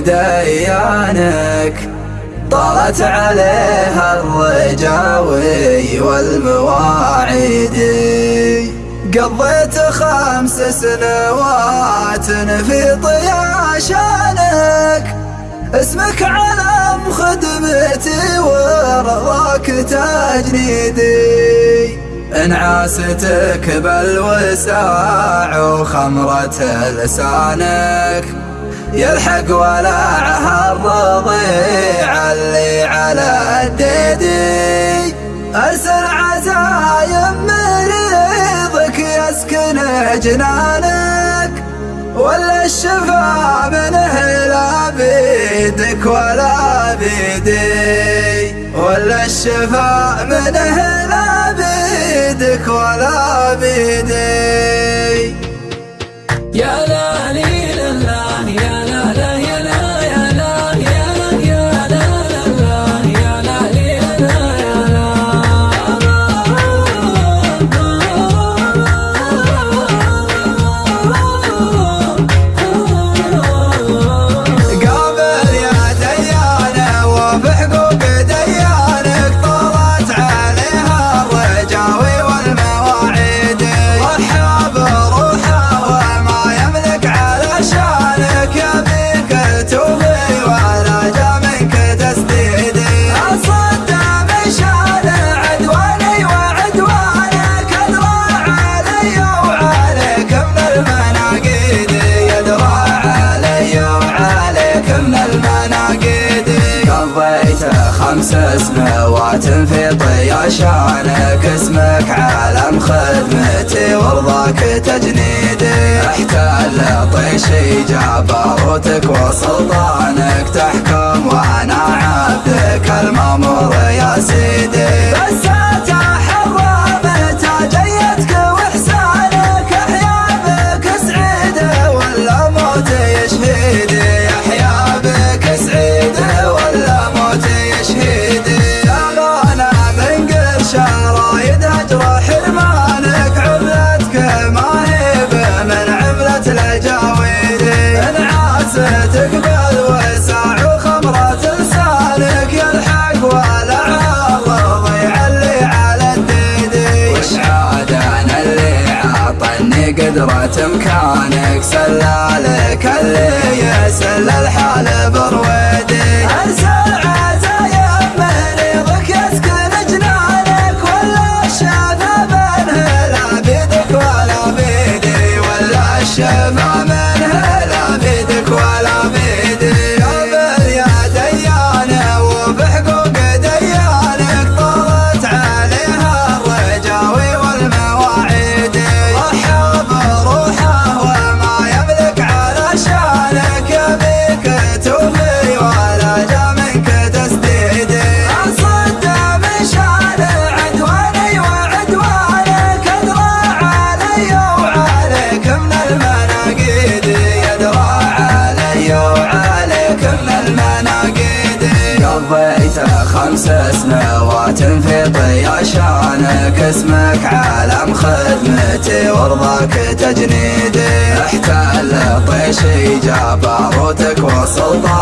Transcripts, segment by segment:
ديانك طالت عليها الرجاوي والمواعيد. قضيت خمس سنوات في طياشانك اسمك علم خدمتي ورضاك تجنيدي. انعاستك بالوساع وخمرة لسانك. يلحق ولعها الرضيع اللي على الديدي أرسل عزايم مريضك يسكن جنانك ولا الشفا منه لا بيدك ولا بيدي. ولا الشفا منه لا بيدك ولا بيدي. خمس سنوات في طياشانك اسمك علم خدمتي ورضاك تجنيدي. احتل طيشي جبروتك وسلطانك تحكم وأنا عبدك المأمور يا سيدي. امكانك سلالك اللي يسل الحال برويدي أرسل خمس سنوات في طياشانك اسمك علم خدمتي ورضاك تجنيدي. احتل طيشي جبروتك وسلطانك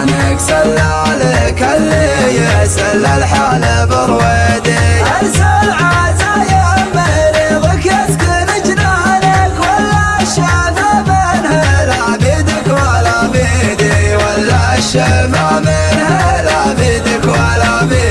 عنك سل عليك اللي يسل الحال برويدي. أرسل عزايم مريضك يسكن جنانك ولا الشفا منها لعبيدك ولا بيدي ولا الشفا منها لعبيدك ولا بيدي.